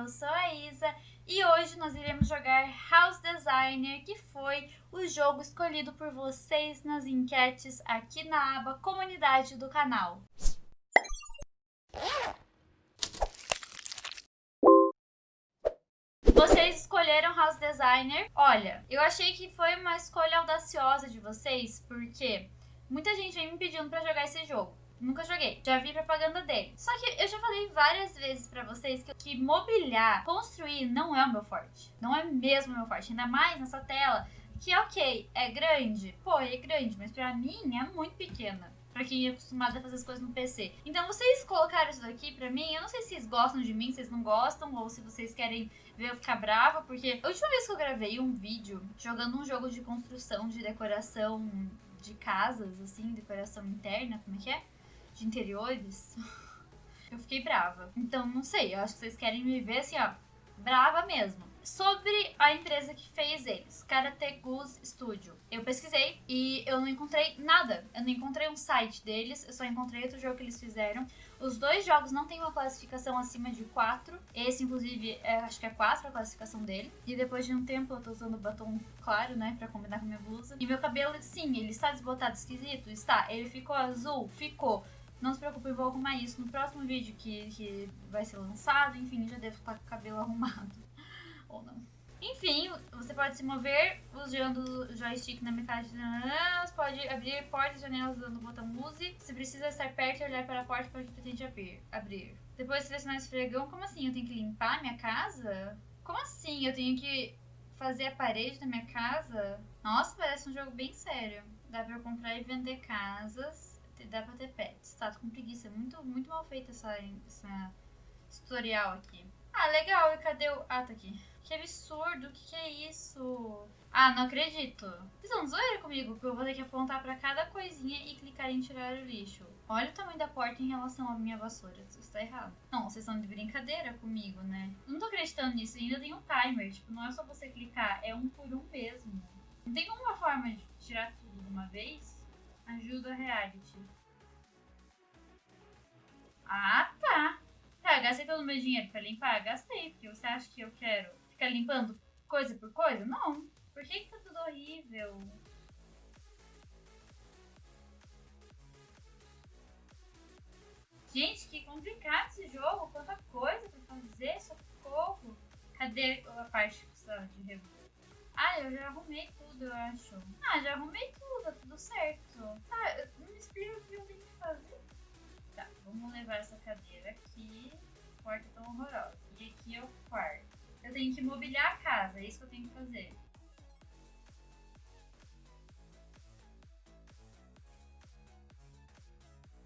eu sou a Isa e hoje nós iremos jogar House Designer, que foi o jogo escolhido por vocês nas enquetes aqui na aba Comunidade do canal. Vocês escolheram House Designer. Olha, eu achei que foi uma escolha audaciosa de vocês, porque muita gente vem me pedindo pra jogar esse jogo. Nunca joguei. Já vi propaganda dele. Só que eu já falei várias vezes pra vocês que, que mobiliar, construir, não é o meu forte. Não é mesmo o meu forte. Ainda mais nessa tela, que ok, é grande. Pô, é grande, mas pra mim é muito pequena. Pra quem é acostumado a fazer as coisas no PC. Então vocês colocaram isso daqui pra mim. Eu não sei se vocês gostam de mim, se vocês não gostam, ou se vocês querem ver eu ficar brava. Porque a última vez que eu gravei um vídeo jogando um jogo de construção, de decoração de casas, assim, decoração interna, como é que é? De interiores, eu fiquei brava. Então, não sei, eu acho que vocês querem me ver assim, ó, brava mesmo. Sobre a empresa que fez eles, Karate Goose Studio. Eu pesquisei e eu não encontrei nada. Eu não encontrei um site deles, eu só encontrei outro jogo que eles fizeram. Os dois jogos não têm uma classificação acima de 4. Esse, inclusive, é, acho que é 4 a classificação dele. E depois de um tempo eu tô usando batom claro, né, pra combinar com minha blusa. E meu cabelo, sim, ele está desbotado, esquisito? Está. Ele ficou azul? Ficou. Não se preocupe, eu vou arrumar isso no próximo vídeo que, que vai ser lançado. Enfim, já devo estar com o cabelo arrumado. Ou não. Enfim, você pode se mover usando o joystick na metade Você pode abrir portas e janelas usando o botão Use. Se precisa estar perto e olhar para a porta para que pretende abrir. abrir. Depois selecionar esfregão. Como assim? Eu tenho que limpar minha casa? Como assim? Eu tenho que fazer a parede da minha casa? Nossa, parece um jogo bem sério. Dá pra comprar e vender casas dá pra ter pets. Tá, tô com preguiça. É muito, muito mal feita essa, essa tutorial aqui. Ah, legal. E cadê o... Ah, tá aqui. Que absurdo. O que, que é isso? Ah, não acredito. Vocês estão zoeira comigo? Que eu vou ter que apontar pra cada coisinha e clicar em tirar o lixo. Olha o tamanho da porta em relação à minha vassoura. Isso está errado. Não, vocês estão de brincadeira comigo, né? Não tô acreditando nisso. Ainda tem um timer. Tipo, não é só você clicar. É um por um mesmo. Não tem uma forma de tirar tudo de uma vez? Ajuda reality. Ah, tá. Tá, gastei todo o meu dinheiro pra limpar? Gastei, porque você acha que eu quero ficar limpando coisa por coisa? Não. Por que, que tá tudo horrível? Gente, que complicado esse jogo. Quanta coisa pra fazer, socorro. Cadê a parte que precisa de reboot? Ah, eu já arrumei tudo, eu acho. Ah, já arrumei tudo, tá tudo certo. Tá, não me explica o que eu tenho que fazer. Tá, vamos levar essa cadeira aqui. Porta tão horrorosa. E aqui é o quarto. Eu tenho que mobiliar a casa, é isso que eu tenho que fazer.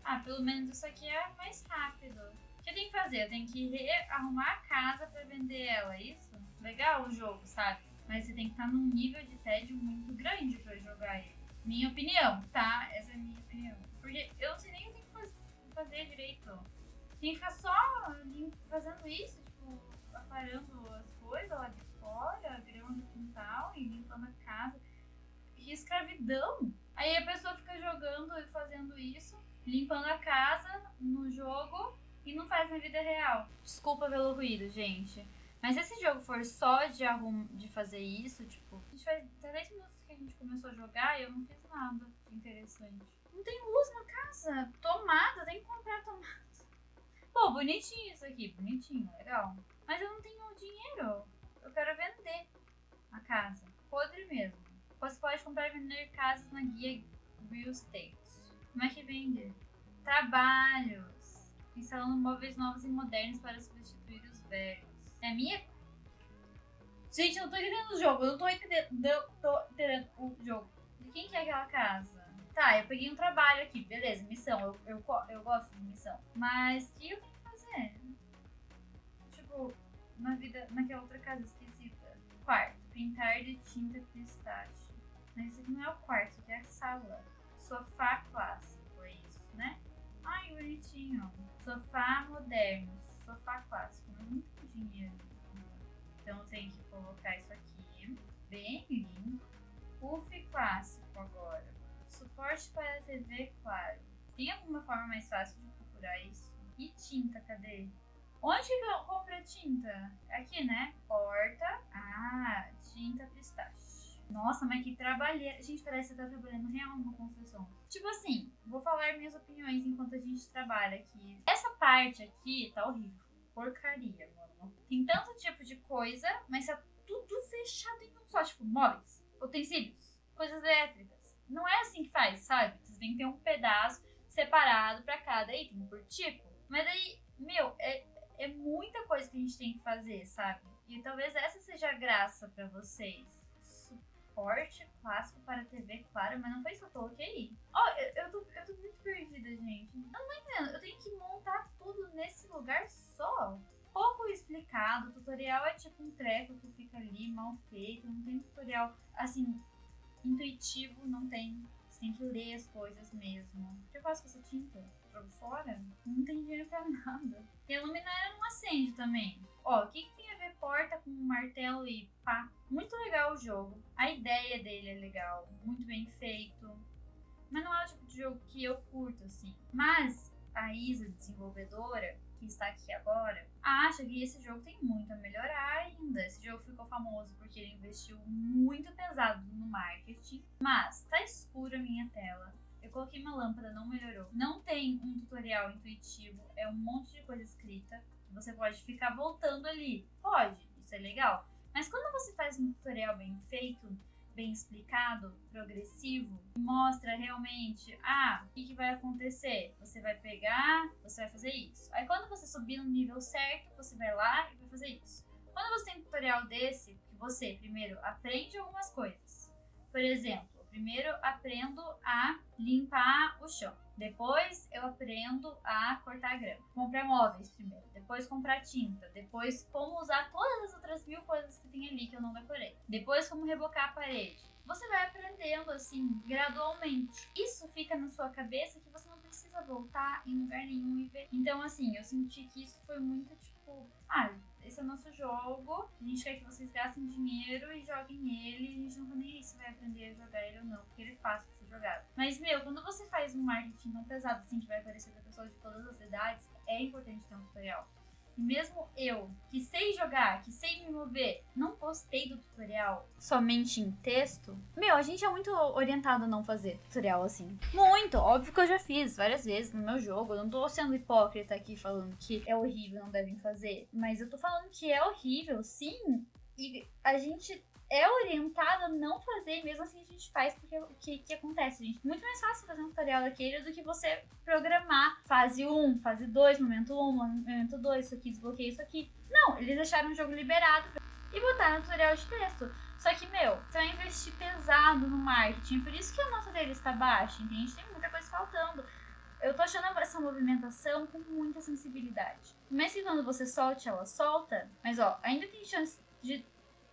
Ah, pelo menos isso aqui é mais rápido. O que eu tenho que fazer? Eu tenho que arrumar a casa pra vender ela, é isso? Legal o jogo, sabe? Mas você tem que estar num nível de tédio muito grande pra jogar ele. Minha opinião, tá? Essa é a minha opinião. Porque eu não sei nem o que fazer, fazer direito. Tem que ficar só fazendo isso, tipo, aparando as coisas lá de fora, grama no quintal e limpando a casa. Que escravidão! Aí a pessoa fica jogando e fazendo isso, limpando a casa no jogo e não faz na vida real. Desculpa pelo ruído, gente. Mas se esse jogo for só de, arrum... de fazer isso, tipo, a gente faz 10 minutos que a gente começou a jogar e eu não fiz nada interessante. Não tem luz na casa. Tomada, tem que comprar tomada. Pô, bonitinho isso aqui, bonitinho, legal. Mas eu não tenho dinheiro. Eu quero vender a casa. Podre mesmo. Você pode comprar e vender casas na guia Real Estate. Como é que vende? Trabalhos. Instalando móveis novos e modernos para substituir os velhos. É minha. Gente, eu não tô entendendo o jogo. Eu não tô entendendo, não tô entendendo o jogo. De quem que é aquela casa? Tá, eu peguei um trabalho aqui, beleza, missão. Eu, eu, eu gosto de missão. Mas o que eu tenho que fazer? Tipo, na vida, naquela outra casa esquisita. Quarto, pintar de tinta pistache. Mas esse aqui não é o quarto, isso aqui é a sala. Sofá clássico, é isso, né? Ai, bonitinho. Sofá moderno, sofá clássico. Muito dinheiro. Então tenho que colocar isso aqui, bem limpo. Puff clássico agora. Suporte para TV, claro. Tem alguma forma mais fácil de procurar isso? E tinta, cadê? Onde que eu compro a tinta? Aqui, né? Porta. Ah, tinta pistache. Nossa, mas que trabalheira. Gente, parece que tá trabalhando real numa construção. Tipo assim, vou falar minhas opiniões enquanto a gente trabalha aqui. Essa parte aqui tá horrível. Porcaria, mano. Tem tanto tipo de coisa, mas tá tudo fechado em um só. Tipo, móveis, utensílios, coisas elétricas. Não é assim que faz, sabe? Vocês têm que ter um pedaço separado para cada item, por tipo. Mas aí, meu, é, é muita coisa que a gente tem que fazer, sabe? E talvez essa seja a graça para vocês. Suporte clássico para TV, claro, mas não foi isso que eu coloquei. Ó, oh, eu, eu, tô, eu tô muito perdida, gente. Eu não tô entendendo. Eu tenho que montar tudo nesse lugar só. Pouco explicado, o tutorial é tipo um treco que fica ali mal feito, não tem tutorial assim intuitivo, não tem tem que ler as coisas mesmo. Eu faço com essa tinta? Jogo fora? Não tem dinheiro pra nada. E a luminária não acende também. Ó, o que, que tem a ver porta com martelo e pá? Muito legal o jogo. A ideia dele é legal. Muito bem feito. Mas não é o tipo de jogo que eu curto, assim. Mas a Isa, desenvolvedora, que está aqui agora, acha que esse jogo tem muito a melhorar ainda. Esse jogo ficou famoso porque ele investiu muito pesado no marketing, mas tá escura a minha tela. Eu coloquei uma lâmpada, não melhorou. Não tem um tutorial intuitivo, é um monte de coisa escrita. Você pode ficar voltando ali. Pode, isso é legal. Mas quando você faz um tutorial bem feito, bem explicado, progressivo, mostra realmente, ah, o que, que, vai acontecer? Você vai pegar, você vai fazer isso. Aí quando você subir no nível certo, você vai lá e vai fazer isso. Quando você tem um tutorial desse, que você primeiro aprende algumas coisas. Por exemplo, primeiro aprendo a limpar o chão. Depois eu aprendo a cortar grama. Comprar móveis primeiro. Depois comprar tinta. Depois como usar todas as outras mil coisas que tem ali que eu não decorei. Depois como rebocar a parede. Você vai aprendendo assim, gradualmente. Isso fica na sua cabeça que você não precisa voltar em lugar nenhum e ver. Então, assim, eu senti que isso foi muito tipo. Ah, esse é o nosso jogo, a gente quer que vocês gastem dinheiro e joguem ele, a gente não tá nem aí se vai aprender a jogar ele ou não, porque ele é fácil de ser jogado. Mas, meu, quando você faz um marketing tão pesado assim, que vai aparecer pra pessoas de todas as idades, é importante ter um tutorial. Mesmo eu, que sei jogar, que sei me mover, não postei do tutorial somente em texto, meu, a gente é muito orientado a não fazer tutorial assim. Muito! Óbvio que eu já fiz várias vezes no meu jogo. Eu não tô sendo hipócrita aqui falando que é horrível, não devem fazer. Mas eu tô falando que é horrível, sim. E a gente é orientado a não fazer, mesmo assim a gente faz, porque o que, que acontece, gente? Muito mais fácil fazer um tutorial daquele do que você programar fase 1, fase 2, momento 1, momento 2, isso aqui, desbloqueia isso aqui. Não, eles deixaram o jogo liberado e botaram tutorial de texto. Só que, meu, você vai investir pesado no marketing, por isso que a nota dele está baixa, entende? Tem muita coisa faltando. Eu tô achando essa movimentação com muita sensibilidade. Mas que quando você solte, ela solta. Mas ó, ainda tem chance de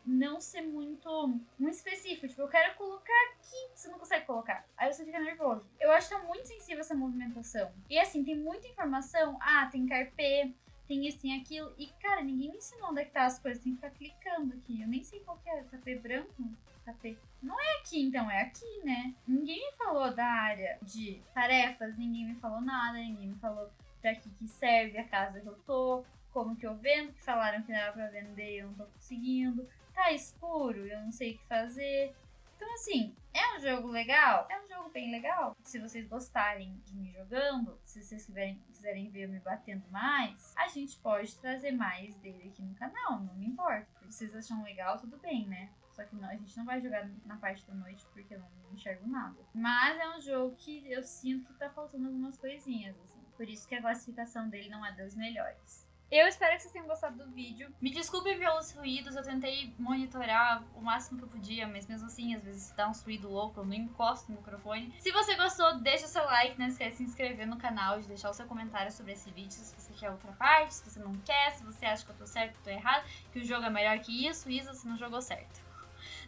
não ser muito, muito específico. Tipo, eu quero colocar aqui, você não consegue colocar. Aí você fica nervoso. Eu acho que tá muito sensível essa movimentação. E assim, tem muita informação. Ah, tem carpê, tem isso, tem aquilo. E, cara, ninguém me ensinou onde é que tá as coisas. Tem que ficar clicando aqui. Eu nem sei qual que é. Tapê branco? Tapê. Não é aqui, então, é aqui, né? Ninguém me falou da área de tarefas, ninguém me falou nada, ninguém me falou pra que, que serve a casa que eu tô, como que eu vendo, que falaram que dava pra vender e eu não tô conseguindo tá escuro, eu não sei o que fazer. Então, assim, é um jogo legal? É um jogo bem legal. Se vocês gostarem de me jogando, se vocês quiserem, quiserem ver eu me batendo mais, a gente pode trazer mais dele aqui no canal, não me importa. Se vocês acham legal, tudo bem, né? Só que não, a gente não vai jogar na parte da noite porque eu não enxergo nada. Mas é um jogo que eu sinto que tá faltando algumas coisinhas, assim. Por isso que a classificação dele não é das melhores. Eu espero que vocês tenham gostado do vídeo. Me desculpem pelos ruídos, eu tentei monitorar o máximo que eu podia, mas mesmo assim, às vezes dá um ruído louco, eu não encosto no microfone. Se você gostou, deixa seu like, não esquece de se inscrever no canal, de deixar o seu comentário sobre esse vídeo, se você quer outra parte, se você não quer, se você acha que eu tô certo ou tô errado, que o jogo é melhor que isso, isso, você não jogou certo.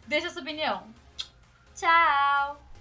Deixa sua opinião. Tchau!